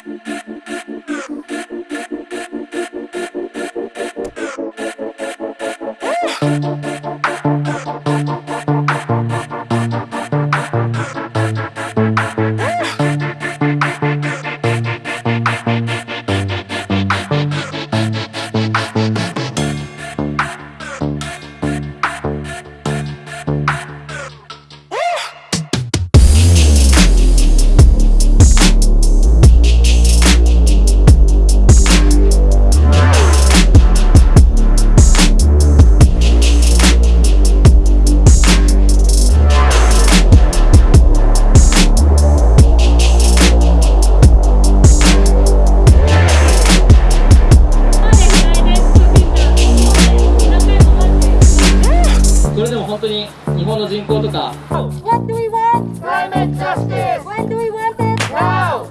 Thank you. 当に日本の人口とか What do we want? Climate justice! When do we want it? Now!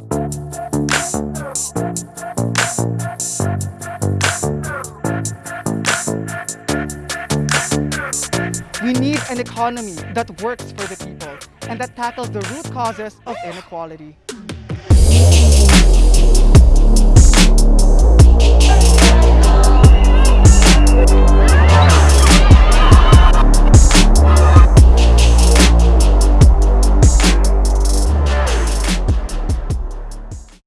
We need an economy that works for the people and that tackles the root causes of inequality.